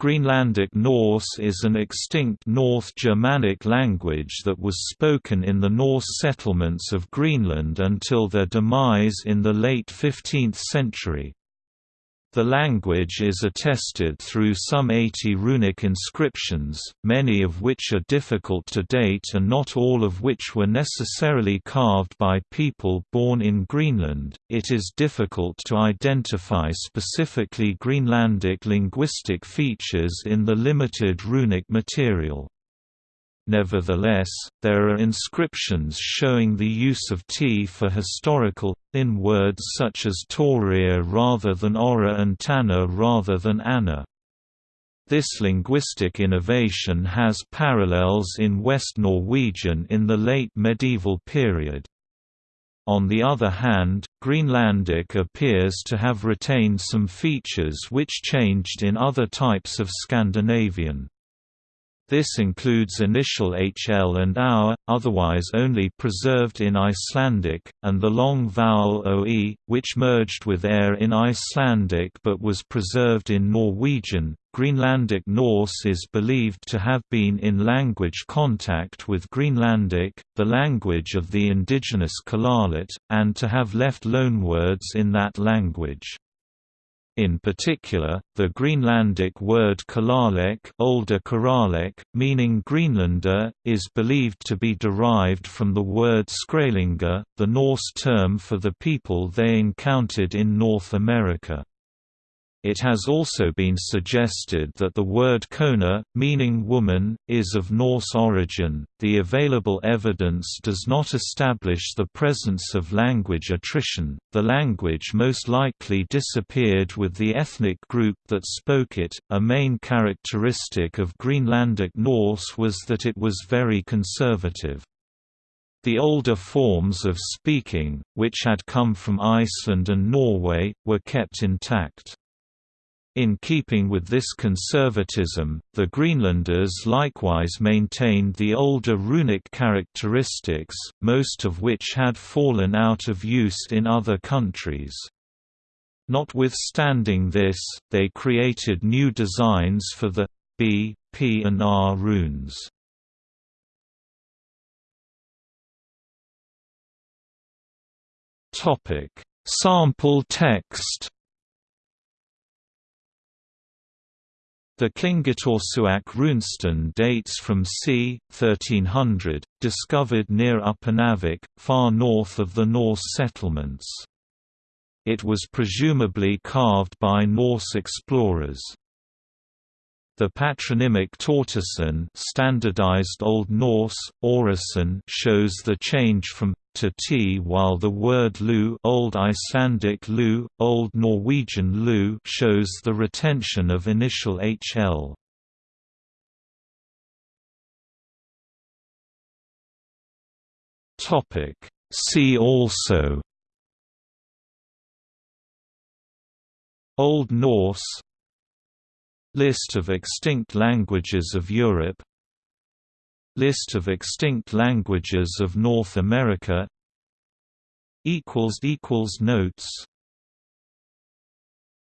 Greenlandic Norse is an extinct North Germanic language that was spoken in the Norse settlements of Greenland until their demise in the late 15th century. The language is attested through some 80 runic inscriptions, many of which are difficult to date and not all of which were necessarily carved by people born in Greenland. It is difficult to identify specifically Greenlandic linguistic features in the limited runic material. Nevertheless, there are inscriptions showing the use of t for historical, in words such as Torir rather than Ora and Tanna rather than Anna. This linguistic innovation has parallels in West Norwegian in the late medieval period. On the other hand, Greenlandic appears to have retained some features which changed in other types of Scandinavian. This includes initial HL and OUR, otherwise only preserved in Icelandic, and the long vowel OE, which merged with AIR in Icelandic but was preserved in Norwegian. Greenlandic Norse is believed to have been in language contact with Greenlandic, the language of the indigenous Kalaaleq, and to have left loanwords in that language. In particular, the Greenlandic word Kalaaleq, older Karalek, meaning Greenlander, is believed to be derived from the word Skraelinga, the Norse term for the people they encountered in North America. It has also been suggested that the word kona, meaning woman, is of Norse origin. The available evidence does not establish the presence of language attrition. The language most likely disappeared with the ethnic group that spoke it. A main characteristic of Greenlandic Norse was that it was very conservative. The older forms of speaking, which had come from Iceland and Norway, were kept intact. In keeping with this conservatism, the Greenlanders likewise maintained the older runic characteristics, most of which had fallen out of use in other countries. Notwithstanding this, they created new designs for the B, P and R runes. Sample text The Kingittorsuaq runestone dates from c. 1300, discovered near Upernavik, far north of the Norse settlements. It was presumably carved by Norse explorers. The patronymic Tortason standardized Old Norse, shows the change from to t while the word lu Old Icelandic lu, Old Norwegian lu shows the retention of initial hl. Topic See also Old Norse List of extinct languages of Europe. List of extinct languages of North America. Notes